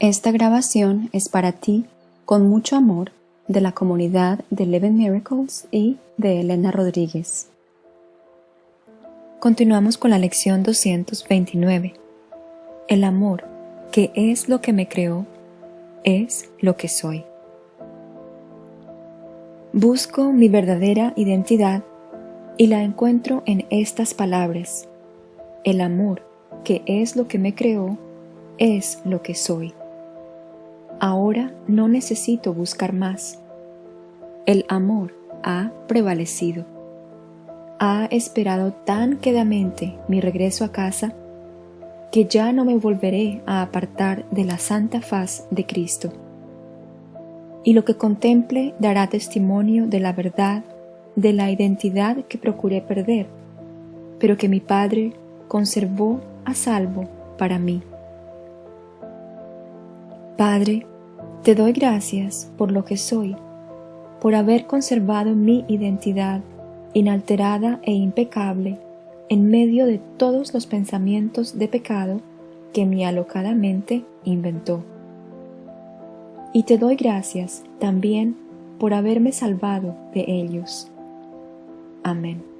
Esta grabación es para ti, con mucho amor, de la comunidad de Eleven Miracles y de Elena Rodríguez. Continuamos con la lección 229. El amor, que es lo que me creó, es lo que soy. Busco mi verdadera identidad y la encuentro en estas palabras. El amor, que es lo que me creó, es lo que soy. Ahora no necesito buscar más. El amor ha prevalecido. Ha esperado tan quedamente mi regreso a casa que ya no me volveré a apartar de la santa faz de Cristo. Y lo que contemple dará testimonio de la verdad, de la identidad que procuré perder, pero que mi Padre conservó a salvo para mí. Padre, te doy gracias por lo que soy, por haber conservado mi identidad inalterada e impecable en medio de todos los pensamientos de pecado que mi alocada mente inventó. Y te doy gracias también por haberme salvado de ellos. Amén.